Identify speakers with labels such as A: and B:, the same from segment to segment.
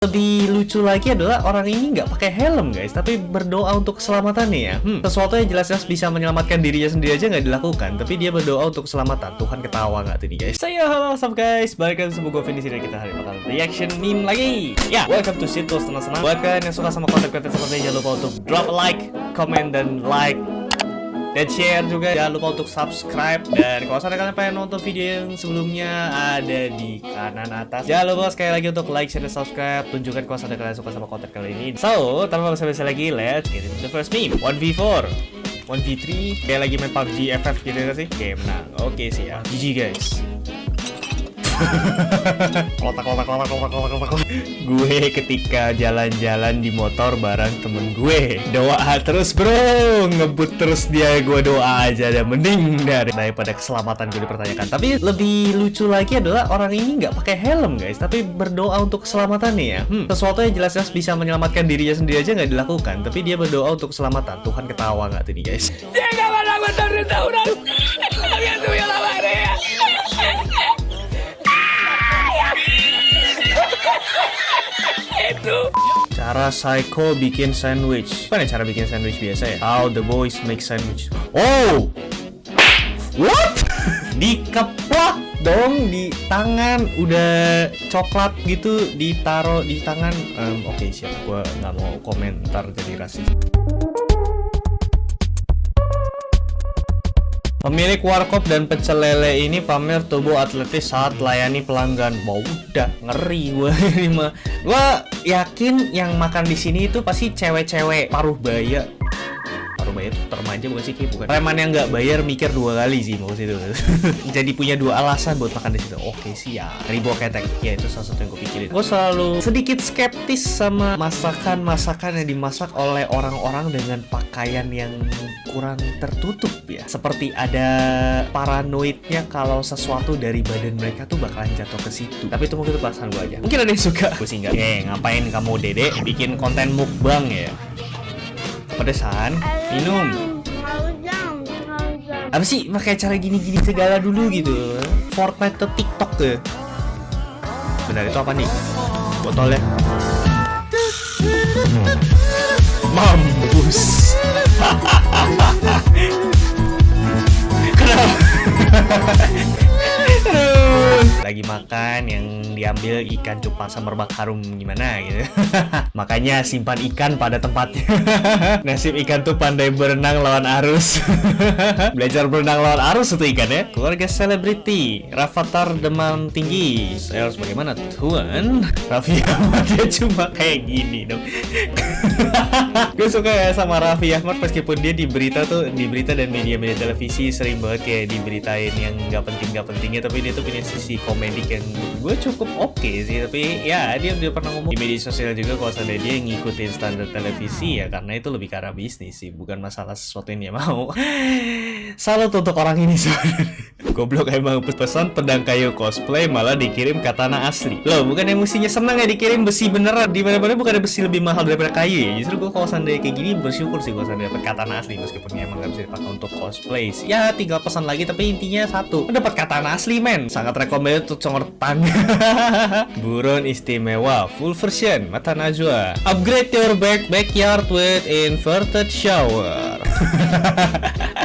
A: Lebih lucu lagi adalah orang ini nggak pakai helm guys, tapi berdoa untuk keselamatannya ya. Hmm, sesuatu yang jelas-jelas bisa menyelamatkan dirinya sendiri aja nggak dilakukan, tapi dia berdoa untuk keselamatan. Tuhan ketawa nggak tuh nih guys? Saya halo what's guys, balik lagi sebuah Govi di sini kita hari bakal reaction meme lagi. Ya, welcome to Situs senang-senang. Buat kalian yang suka sama konten-konten seperti ini, jangan lupa untuk drop a like, comment dan like dan share juga jangan lupa untuk subscribe. Dan kalau misalnya kalian pengen nonton video yang sebelumnya ada di kanan atas jangan lupa sekali lagi untuk like share dan subscribe. Tunjukkan kalau misalnya kalian suka sama konten kali ini. So tanpa basa-basi lagi let's get into the first meme. 1v4 1v3 kayak lagi main PUBG FF gitu gak sih? Oke menang. Oke sih ya GG guys kotak kotak kotak kotak kotak kotak gue ketika jalan-jalan di motor bareng temen gue. Doa terus bro. Ngebut terus dia gue doa aja. Dan mending dari daripada keselamatan gue dipertanyakan. Tapi lebih lucu lagi adalah orang ini nggak pakai helm guys. Tapi berdoa untuk keselamatannya ya. Hmm, sesuatu yang jelas-jelas bisa menyelamatkan dirinya sendiri aja nggak dilakukan. Tapi dia berdoa untuk keselamatan. Tuhan ketawa nggak tuh nih guys Cara psycho bikin sandwich. Nih cara bikin sandwich biasa ya? How the boys make sandwich. Oh! What? Dikeplak dong di tangan udah coklat gitu ditaro di tangan um, oke okay, siap gue nggak mau komentar jadi rasis Pemilik warkop dan pecel lele ini pamer tubuh atletis saat layani pelanggan. Wow, udah ngeri gue ini mah. Gue yakin yang makan di sini itu pasti cewek-cewek paruh baya bayar remaja bukan sih bukan. Preman yang nggak bayar mikir dua kali sih mau itu. Jadi punya dua alasan buat makan di situ. Oke sih ya ribu ketek. Ya itu salah satu yang gue pikirin. Gue selalu sedikit skeptis sama masakan-masakan yang dimasak oleh orang-orang dengan pakaian yang kurang tertutup ya. Seperti ada paranoidnya kalau sesuatu dari badan mereka tuh bakalan jatuh ke situ. Tapi itu mungkin itu gue aja. Mungkin ada yang suka. Gue sih nggak. Eh ngapain kamu dede bikin konten mukbang ya pedesan minum. apa sih? Pakai cara gini-gini segala dulu gitu. Fortnite atau TikTok tuh benar itu apa nih? Botolnya? Mampus lagi makan yang diambil ikan cupang sama merbak harum gimana gitu. Makanya simpan ikan pada tempatnya. Nasib ikan tuh pandai berenang lawan arus. Belajar berenang lawan arus itu ikan ya. Keluarga selebriti Rafathar demam tinggi. Saya harus bagaimana tuan? Raffi Ahmad dia cuma kayak gini dong. Gue suka ya sama Raffi Ahmad meskipun dia di berita tuh di berita dan media-media televisi sering banget kayak diberitain yang nggak penting nggak pentingnya tapi dia tuh punya sisi komedi yang gue cukup oke okay sih tapi ya dia dia pernah ngomong di media sosial juga kalau seandainya dia ngikutin standar televisi ya karena itu lebih arah bisnis sih bukan masalah sesuatu yang dia mau. Salut untuk orang ini sebenarnya goblok emang pesan pedang kayu cosplay malah dikirim katana asli. Loh bukan yang mestinya senang ya dikirim besi beneran. Di mana mana bukan ada besi lebih mahal daripada kayu ya. Justru gue kalau seandainya kayak gini bersyukur sih kalau seandainya dapat katana asli meskipun emang gak bisa dipakai untuk cosplay ya tinggal pesan lagi tapi intinya satu dapat katana asli men. Sangat recommended untuk congortan Buron istimewa Full version Mata Najwa. Upgrade your back backyard with inverted shower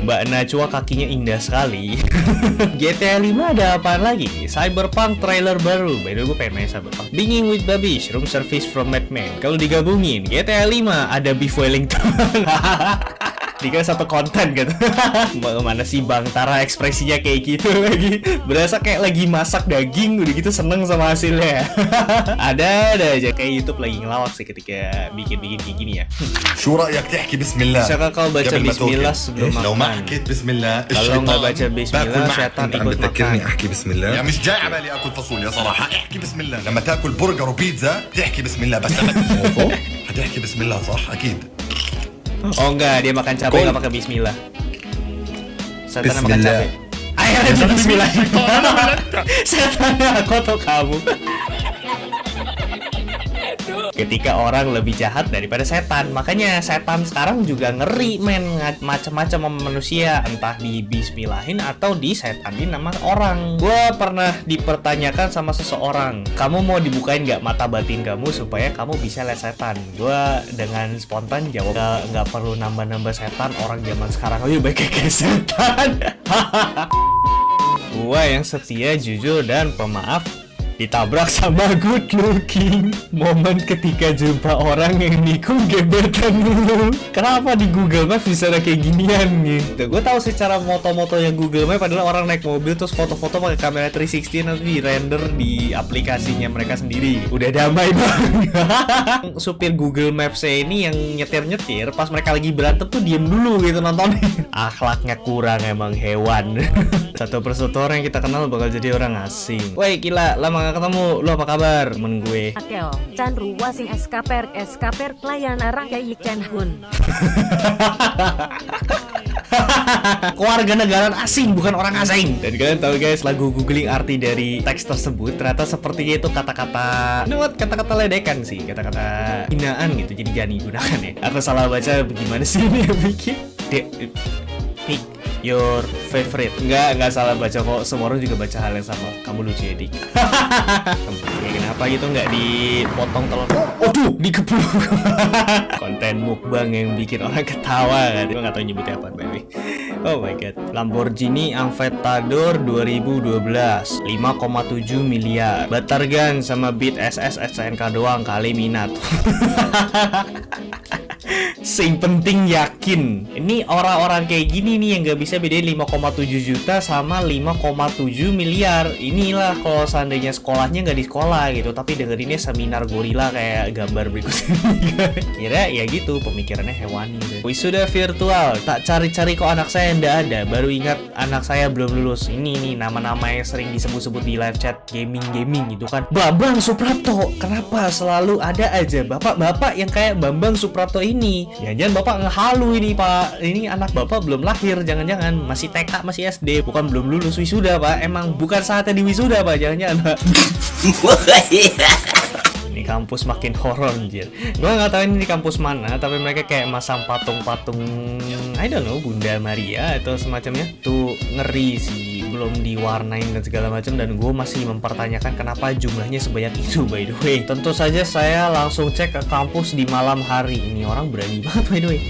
A: Mbak Najwa kakinya indah sekali. GTA 5 ada apa lagi? Cyberpunk trailer baru. By the way gue pengen main Cyberpunk. Binging with Babish Room service from Madman Kalau digabungin GTA 5 ada Beef Wellington Tiga satu konten gitu Mana sih Bang Tara ekspresinya kayak gitu lagi Berasa kayak lagi masak daging Udah gitu seneng sama hasilnya Ada ada aja kayak Youtube lagi ngelawak sih ketika bikin-bikin kayak gini ya
B: شو رأيك تحكي بسم الله
A: Bisakah kau baca bismillah sebelum
B: لو ما
A: makan
B: حكيت بسم الله
A: Kalau nggak baca bismillah Setan
B: انت عم
A: ikut
B: بتذكرني
A: makan
B: احكي بسم الله يا مش جاي على بالي اكل فاصوليا صراحه احكي بسم الله لما تاكل برجر وبيتزا تحكي بسم الله بس لما هتحكي بسم الله صح اكيد
A: Oh enggak, dia makan cabai nggak pakai bismillah. Setan makan cabai. Ayo lanjut bismillah. Setan aku atau kamu? Ketika orang lebih jahat daripada setan. Makanya setan sekarang juga ngeri men. Macam-macam sama manusia. Entah di bismillahin atau di setanin nama orang. Gue pernah dipertanyakan sama seseorang kamu mau dibukain nggak mata batin kamu supaya kamu bisa lihat setan? Gue dengan spontan jawab "Nggak- perlu nambah-nambah setan orang zaman sekarang. Aja baik kayak setan. Gua yang setia, jujur, dan pemaaf ditabrak sama good looking. Momen ketika jumpa orang yang nikung gebetan dulu. Kenapa di Google Maps bisa ada kayak ginian gitu? Gue tahu secara moto-moto yang Google Maps adalah orang naik mobil terus foto-foto pakai kamera 360 nanti di render di aplikasinya mereka sendiri. Udah damai banget. Supir Google Maps ini yang nyetir-nyetir pas mereka lagi berantem tuh diem dulu gitu nontonin akhlaknya kurang emang hewan. Satu persatu orang yang kita kenal bakal jadi orang asing. Woi gila lama gak ketemu. Lu apa kabar temen gue?
C: Akeo, Chan Ruwasing Eskaper Eskaper Pelayan Arang Yai Chen Hun.
A: keluarga negara asing bukan orang asing. Dan kalian tahu guys lagu googling arti dari teks tersebut ternyata sepertinya itu kata-kata you know what? kata-kata ledekan sih kata-kata hinaan gitu jadi jangan digunakan ya. Aku salah baca bagaimana sih ini yang bikin? Dek, your favorite. Enggak, enggak salah baca kok. Semua orang juga baca hal yang sama. Kamu lucu ya, Dik. Kenapa gitu? Nggak dipotong telur. Oh, tuh, dikepluk Konten mukbang yang bikin orang ketawa. Kan Gue nggak tahu nyebutnya apa by the way. Oh my god. Lamborghini Aventador 2012 5,7 miliar. Batargan sama Beat SS SNK doang. Kali minat Sing penting yakin. Ini orang-orang kayak gini nih yang gak bisa bedain 5,7 juta sama 5,7 miliar. Inilah kalau seandainya sekolahnya nggak di sekolah gitu Tapi dengerinnya seminar gorila kayak gambar berikut ini. Kira ya gitu pemikirannya hewani deh. Wisuda virtual Tak cari-cari kok anak saya ndak ada. Baru ingat anak saya belum lulus. Ini nih nama-nama yang sering disebut-sebut di live chat gaming-gaming gitu kan. Bambang Suprapto Kenapa selalu ada aja? Bapak-bapak yang kayak Bambang Suprapto ini Jangan-jangan bapak ngehalu ini pak. Ini anak bapak belum lahir Jangan-jangan. Masih TK masih SD Bukan belum lulus wisuda pak. Emang bukan saatnya di wisuda pak. Jangan-jangan pak. Ini kampus makin horor anjir. Gue nggak tahu ini di kampus mana Tapi mereka kayak masang patung-patung I don't know Bunda Maria atau semacamnya. Tuh ngeri sih Belum diwarnain dan segala macam Dan gue masih mempertanyakan Kenapa jumlahnya sebanyak itu by the way. Tentu saja saya langsung cek ke kampus di malam hari. Ini orang berani banget by the way.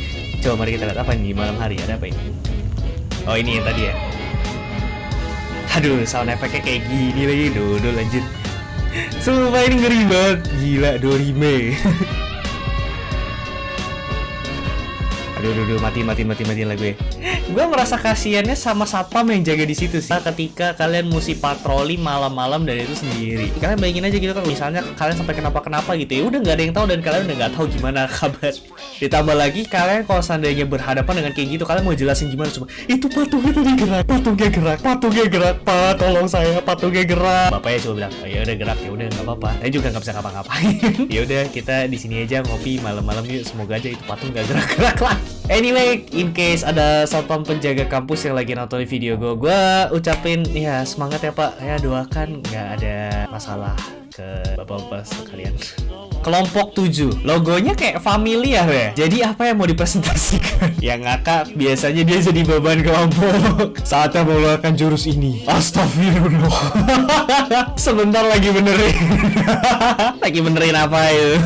A: Coba mari kita lihat apa ini di malam hari Ada apa ini? Oh ini yang tadi ya. Aduh sound efeknya kayak gini lagi. Dodol lanjut. Sumpah ini ngeri banget. Gila Dorime Aduh, aduh, aduh, mati, mati, mati, mati lah gue. Gue merasa kasihannya sama satpam yang jaga di situ sih. Ketika kalian mesti patroli malam-malam dan itu sendiri. Kalian bayangin aja gitu kan, misalnya kalian sampai kenapa-kenapa gitu ya, udah nggak ada yang tahu dan kalian udah nggak tahu gimana kabar. Ditambah lagi kalian kalau seandainya berhadapan dengan kayak gitu, kalian mau jelasin gimana coba? Itu patungnya tadi gerak, patungnya gerak, patungnya gerak, pak, tolong saya, patungnya gerak. Bapaknya coba bilang, oh, ya udah gerak, ya udah nggak apa-apa. Saya juga nggak bisa ngapa-ngapain. ya udah kita di sini aja ngopi malam-malam yuk. Semoga aja itu patung nggak gerak-gerak lagi. Anyway, in case ada satpam penjaga kampus yang lagi nonton video gue, gue ucapin ya semangat ya pak. Ya doakan nggak ada masalah ke bapak-bapak sekalian. Kelompok 7 Logonya kayak familiar ya. Jadi apa yang mau dipresentasikan? Yang ngakak. Biasanya dia jadi beban kelompok. Saatnya mengeluarkan jurus ini. Astagfirullah. Sebentar lagi benerin. Lagi benerin apa ya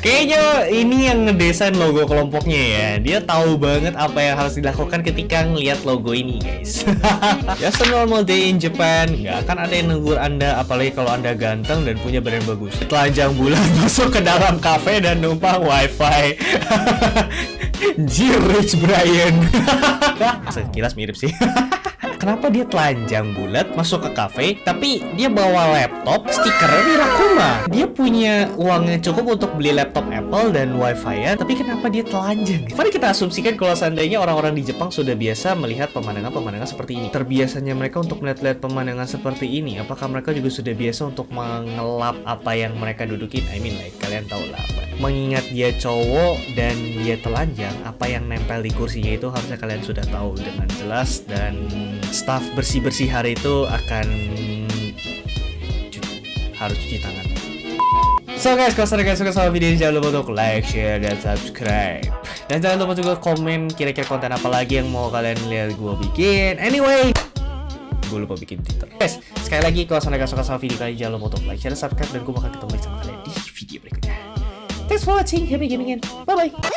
A: Kayaknya ini yang ngedesain logo kelompoknya ya. Dia tahu banget apa yang harus dilakukan ketika ngeliat logo ini guys. Just a normal day in Japan Nggak akan ada yang negur anda Apalagi kalau anda ganteng dan punya badan bagus. Telanjang bulan masuk ke dalam kafe dan numpang wifi. Jir Rich Brian. Sekilas mirip sih Kenapa dia telanjang bulat masuk ke kafe Tapi dia bawa laptop Stikernya di Rakuma Dia punya uang yang cukup untuk beli laptop Apple dan wifi ya Tapi kenapa dia telanjang? Mari kita asumsikan kalau seandainya orang-orang di Jepang sudah biasa melihat pemandangan-pemandangan seperti ini. Terbiasanya mereka untuk melihat-lihat pemandangan seperti ini. Apakah mereka juga sudah biasa untuk mengelap apa yang mereka dudukin? I mean like kalian tahu lah apa Mengingat dia cowok dan dia telanjang Apa yang nempel di kursinya itu harusnya kalian sudah tahu dengan jelas Dan staff bersih-bersih hari itu akan harus cuci tangan So guys, kalau kalian suka sama video ini jangan lupa untuk like, share, dan subscribe. Dan jangan lupa juga komen kira-kira konten apa lagi yang mau kalian lihat gue bikin. Anyway, gue lupa bikin Twitter. Guys, sekali lagi kalau kalian suka sama video ini jangan lupa untuk like, share, dan subscribe dan gue bakal ketemu lagi sama kalian di video berikutnya. Thanks for watching, happy gaming and bye bye.